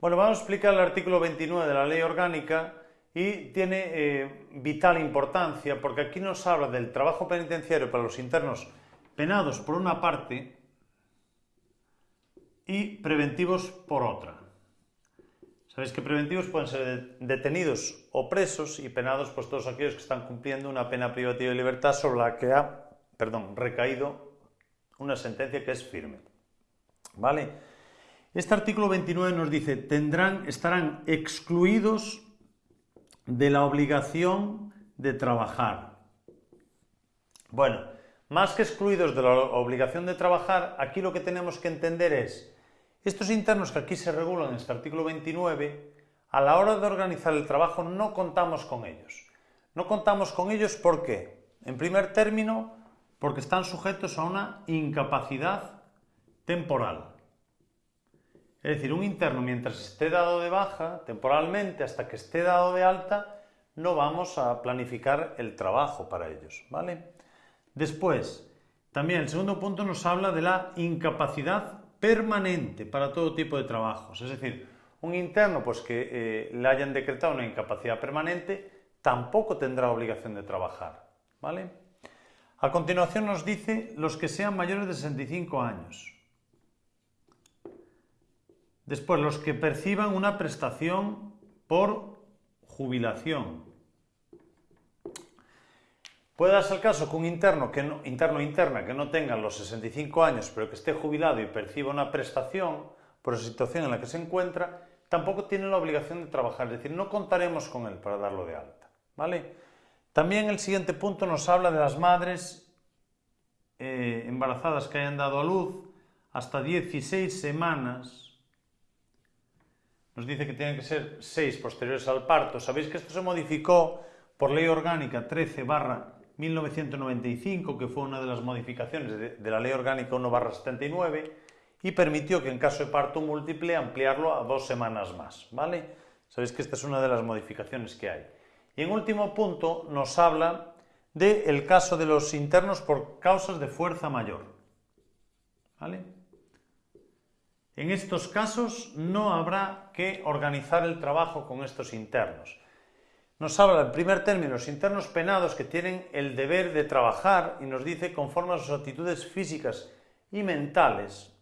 Bueno, vamos a explicar el artículo 29 de la Ley Orgánica y tiene eh, vital importancia porque aquí nos habla del trabajo penitenciario para los internos penados por una parte y preventivos por otra. Sabéis que preventivos pueden ser detenidos o presos y penados pues todos aquellos que están cumpliendo una pena privativa de libertad sobre la que ha, perdón, recaído una sentencia que es firme. ¿Vale? Este artículo 29 nos dice, tendrán, estarán excluidos de la obligación de trabajar. Bueno, más que excluidos de la obligación de trabajar, aquí lo que tenemos que entender es, estos internos que aquí se regulan en este artículo 29, a la hora de organizar el trabajo no contamos con ellos. No contamos con ellos ¿por qué? En primer término, porque están sujetos a una incapacidad temporal. Es decir, un interno mientras esté dado de baja temporalmente hasta que esté dado de alta, no vamos a planificar el trabajo para ellos, ¿vale? Después, también el segundo punto nos habla de la incapacidad permanente para todo tipo de trabajos. Es decir, un interno pues, que eh, le hayan decretado una incapacidad permanente tampoco tendrá obligación de trabajar, ¿vale? A continuación nos dice los que sean mayores de 65 años. Después, los que perciban una prestación por jubilación. Puede darse el caso que un interno, que no, interno interna que no tenga los 65 años, pero que esté jubilado y perciba una prestación por la situación en la que se encuentra, tampoco tiene la obligación de trabajar, es decir, no contaremos con él para darlo de alta. ¿vale? También el siguiente punto nos habla de las madres eh, embarazadas que hayan dado a luz hasta 16 semanas nos dice que tienen que ser seis posteriores al parto. Sabéis que esto se modificó por ley orgánica 13 barra 1995, que fue una de las modificaciones de, la ley orgánica 1 barra 79, y permitió que en caso de parto múltiple ampliarlo a dos semanas más. ¿vale? Sabéis que esta es una de las modificaciones que hay. Y en último punto nos habla del caso de los internos por causas de fuerza mayor. ¿Vale? En estos casos no habrá que organizar el trabajo con estos internos. Nos habla en primer término los internos penados que tienen el deber de trabajar y nos dice conforme a sus actitudes físicas y mentales.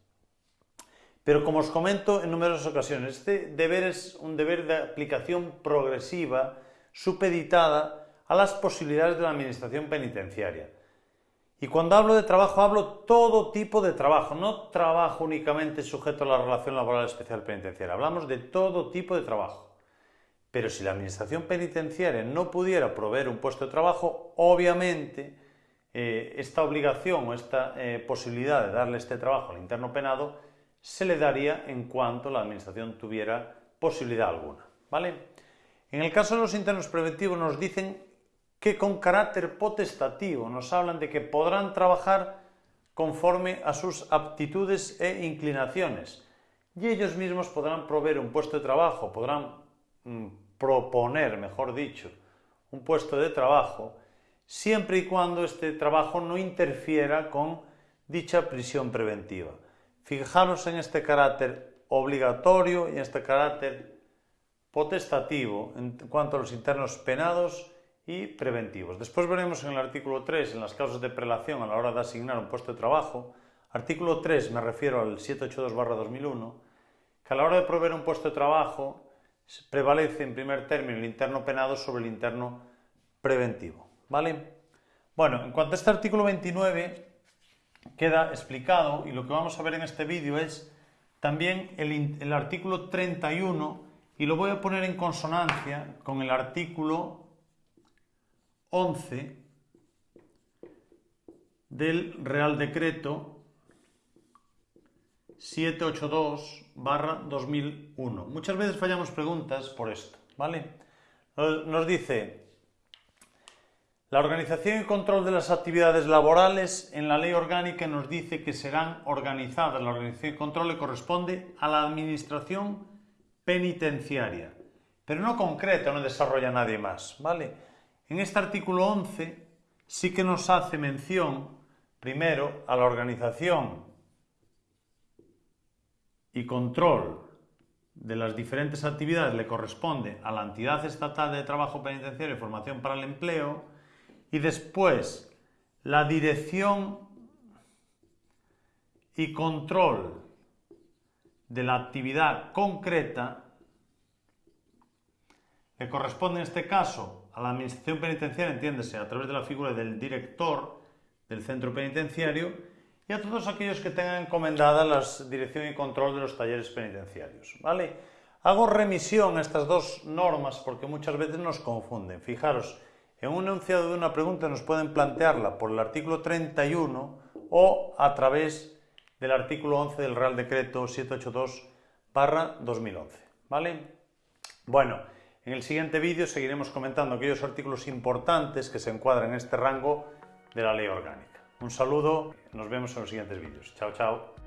Pero como os comento en numerosas ocasiones, este deber es un deber de aplicación progresiva, supeditada a las posibilidades de la administración penitenciaria. Y cuando hablo de trabajo, hablo todo tipo de trabajo, no trabajo únicamente sujeto a la relación laboral especial penitenciaria, hablamos de todo tipo de trabajo. Pero si la administración penitenciaria no pudiera proveer un puesto de trabajo, obviamente eh, esta obligación o esta eh, posibilidad de darle este trabajo al interno penado se le daría en cuanto la administración tuviera posibilidad alguna. ¿vale? En el caso de los internos preventivos nos dicen que con carácter potestativo nos hablan de que podrán trabajar conforme a sus aptitudes e inclinaciones y ellos mismos podrán proveer un puesto de trabajo, podrán mm, proponer, mejor dicho, un puesto de trabajo siempre y cuando este trabajo no interfiera con dicha prisión preventiva. Fijaros en este carácter obligatorio y en este carácter potestativo en cuanto a los internos penados y preventivos. Después veremos en el artículo 3, en las causas de prelación a la hora de asignar un puesto de trabajo, artículo 3, me refiero al 782-2001, que a la hora de proveer un puesto de trabajo prevalece en primer término el interno penado sobre el interno preventivo. ¿Vale? Bueno, en cuanto a este artículo 29, queda explicado y lo que vamos a ver en este vídeo es también el, el artículo 31 y lo voy a poner en consonancia con el artículo 11 del Real Decreto 782 2001. Muchas veces fallamos preguntas por esto, ¿vale? Nos dice, la organización y control de las actividades laborales en la ley orgánica nos dice que serán organizadas. La organización y control le corresponde a la administración penitenciaria, pero no concreta, no desarrolla nadie más, ¿vale? En este artículo 11 sí que nos hace mención, primero, a la organización y control de las diferentes actividades. Le corresponde a la entidad estatal de trabajo penitenciario y formación para el empleo. Y después la dirección y control de la actividad concreta le corresponde en este caso a la administración penitenciaria, entiéndese, a través de la figura del director del centro penitenciario y a todos aquellos que tengan encomendada la dirección y control de los talleres penitenciarios. ¿vale? Hago remisión a estas dos normas porque muchas veces nos confunden. Fijaros, en un enunciado de una pregunta nos pueden plantearla por el artículo 31 o a través del artículo 11 del Real Decreto 782 2011. ¿Vale? Bueno, en el siguiente vídeo seguiremos comentando aquellos artículos importantes que se encuadran en este rango de la ley orgánica. Un saludo, nos vemos en los siguientes vídeos. Chao, chao.